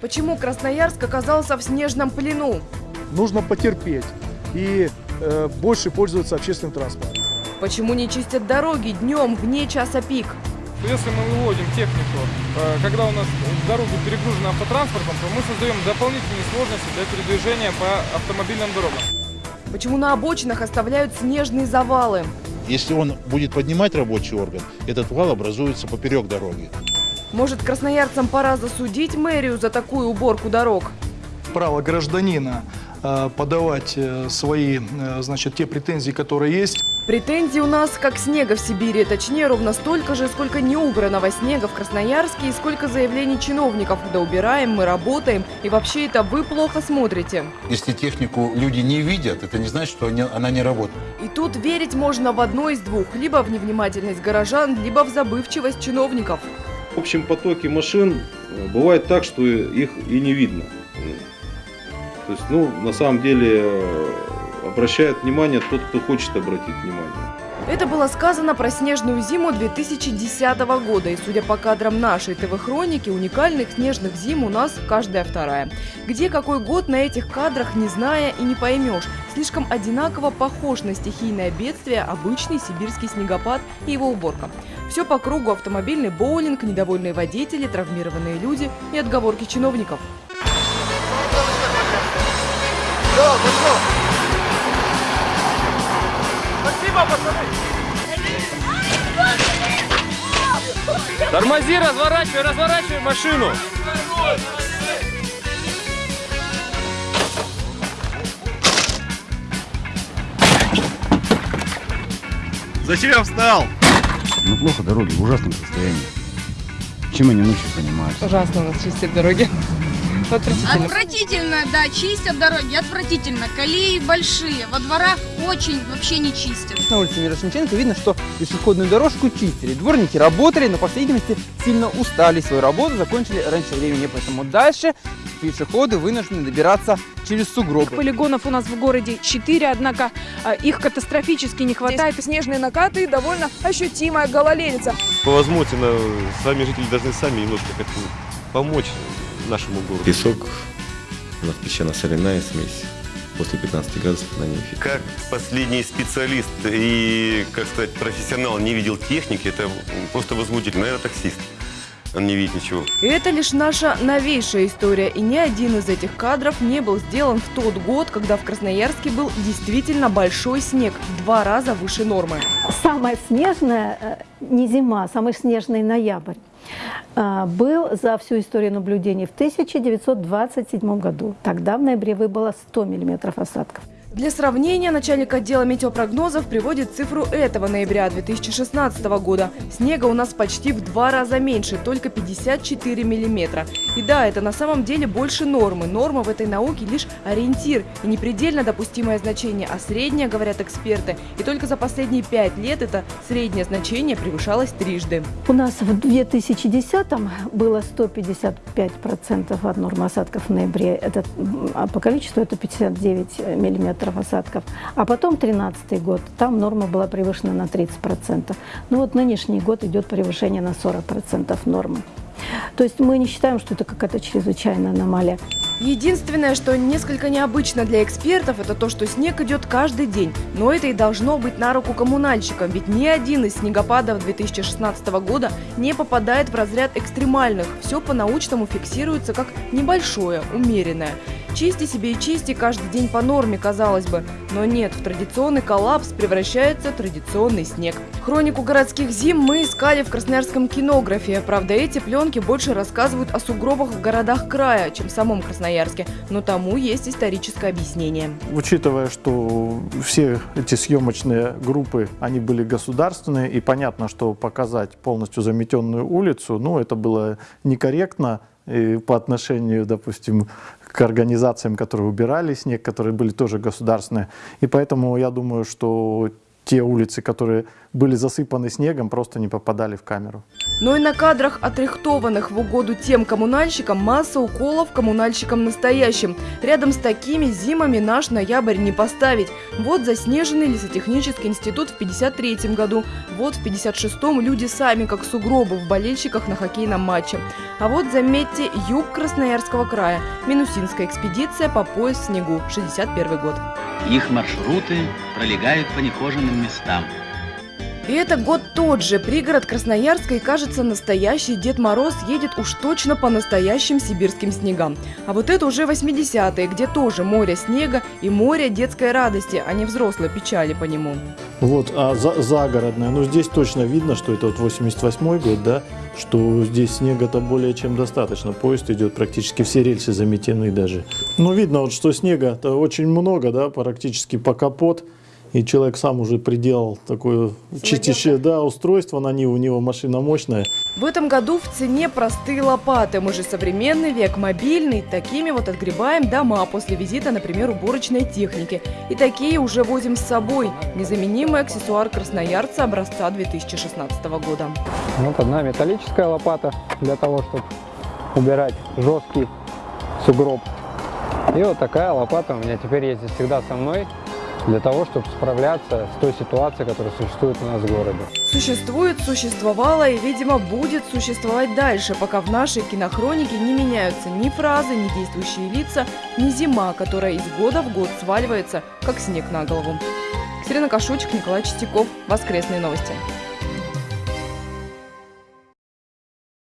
Почему Красноярск оказался в снежном плену? Нужно потерпеть и э, больше пользоваться общественным транспортом. Почему не чистят дороги днем вне часа пик? Если мы выводим технику, э, когда у нас дороги перегружены автотранспортом, то мы создаем дополнительные сложности для передвижения по автомобильным дорогам. Почему на обочинах оставляют снежные завалы? Если он будет поднимать рабочий орган, этот вал образуется поперек дороги. Может, красноярцам пора засудить мэрию за такую уборку дорог? Право гражданина э, подавать э, свои, э, значит, те претензии, которые есть. Претензий у нас как снега в Сибири, точнее ровно столько же, сколько неубранного снега в Красноярске и сколько заявлений чиновников. Да убираем, мы работаем, и вообще это вы плохо смотрите. Если технику люди не видят, это не значит, что она не работает. И тут верить можно в одно из двух, либо в невнимательность горожан, либо в забывчивость чиновников. В общем потоке машин э, бывает так, что их и не видно. То есть, ну, на самом деле, э, обращает внимание тот, кто хочет обратить внимание. Это было сказано про снежную зиму 2010 года. И судя по кадрам нашей ТВ-хроники, уникальных снежных зим у нас каждая вторая. Где какой год на этих кадрах, не зная и не поймешь. Слишком одинаково похож на стихийное бедствие обычный сибирский снегопад и его уборка. Все по кругу автомобильный боулинг, недовольные водители, травмированные люди и отговорки чиновников. Тормози, разворачивай, разворачивай машину. Зачем встал? Ну плохо дороги, в ужасном состоянии. Чем они ночью занимаются? Ужасно у нас чистят дороги. Отвратительно. Отвратительно, да, чистят дороги, отвратительно. Колеи большие, во дворах очень вообще не чистят. На улице Мирошниченко видно, что пешеходную дорожку чистили. Дворники работали, но, по всей видимости, сильно устали свою работу, закончили раньше времени. Поэтому дальше пешеходы вынуждены добираться через сугробы. Полигонов у нас в городе 4, однако а, их катастрофически не хватает. Здесь снежные накаты и довольно ощутимая гололедица. По возможности, сами жители должны сами немножко как-то помочь нашему городу. Песок, у нас песчано-соляная смесь. После 15 градусов на ней Как последний специалист и, как сказать, профессионал не видел техники, это просто возмутительно. Наверное, таксист. Он не видит ничего. И это лишь наша новейшая история, и ни один из этих кадров не был сделан в тот год, когда в Красноярске был действительно большой снег, в два раза выше нормы. Самая снежная, э, не зима, самый снежный ноябрь э, был за всю историю наблюдений в 1927 году. Тогда в ноябре выпало 100 миллиметров осадков. Для сравнения, начальник отдела метеопрогнозов приводит цифру этого ноября 2016 года. Снега у нас почти в два раза меньше, только 54 миллиметра. И да, это на самом деле больше нормы. Норма в этой науке лишь ориентир и не предельно допустимое значение, а среднее, говорят эксперты. И только за последние пять лет это среднее значение превышалось трижды. У нас в 2010 было 155% от нормы осадков в ноябре. Это, а по количеству это 59 миллиметров осадков. А потом 2013 год, там норма была превышена на 30%. Ну вот нынешний год идет превышение на 40% нормы. То есть мы не считаем, что это какая-то чрезвычайная аномалия. Единственное, что несколько необычно для экспертов, это то, что снег идет каждый день. Но это и должно быть на руку коммунальщикам, ведь ни один из снегопадов 2016 года не попадает в разряд экстремальных. Все по-научному фиксируется как небольшое, умеренное. Чисти себе и чисти каждый день по норме, казалось бы. Но нет, в традиционный коллапс превращается традиционный снег. Хронику городских зим мы искали в красноярском кинографе. Правда, эти пленки больше рассказывают о сугробах в городах края, чем в самом Красноярске. Но тому есть историческое объяснение. Учитывая, что все эти съемочные группы, они были государственные, и понятно, что показать полностью заметенную улицу, ну, это было некорректно и по отношению, допустим, к организациям, которые убирали снег, которые были тоже государственные. И поэтому я думаю, что те улицы, которые были засыпаны снегом, просто не попадали в камеру. Но и на кадрах, отрихтованных в угоду тем коммунальщикам, масса уколов коммунальщикам настоящим. Рядом с такими зимами наш ноябрь не поставить. Вот заснеженный лесотехнический институт в 53 году. Вот в 56-м люди сами, как сугробы в болельщиках на хоккейном матче. А вот, заметьте, юг Красноярского края. Минусинская экспедиция по пояс в снегу. 61 год. Их маршруты пролегают по нехоженным местам. И это год тот же. Пригород Красноярска и, кажется, настоящий Дед Мороз едет уж точно по настоящим сибирским снегам. А вот это уже 80-е, где тоже море снега и море детской радости, а не взрослой печали по нему. Вот, а за, загородная, ну здесь точно видно, что это вот 88 год, да, что здесь снега-то более чем достаточно. Поезд идет практически все рельсы заметены даже. Ну видно вот, что снега-то очень много, да, практически по капот. И человек сам уже приделал такое чистящее да, устройство на Ниву, у него машина мощная. В этом году в цене простые лопаты. Мы же современный век, мобильный. Такими вот отгребаем дома после визита, например, уборочной техники. И такие уже возим с собой. Незаменимый аксессуар красноярца образца 2016 года. Вот одна металлическая лопата для того, чтобы убирать жесткий сугроб. И вот такая лопата у меня теперь ездит всегда со мной для того, чтобы справляться с той ситуацией, которая существует у нас в городе. Существует, существовало и, видимо, будет существовать дальше, пока в нашей кинохронике не меняются ни фразы, ни действующие лица, ни зима, которая из года в год сваливается, как снег на голову. Катерина Кашучик, Николай Чистяков. Воскресные новости.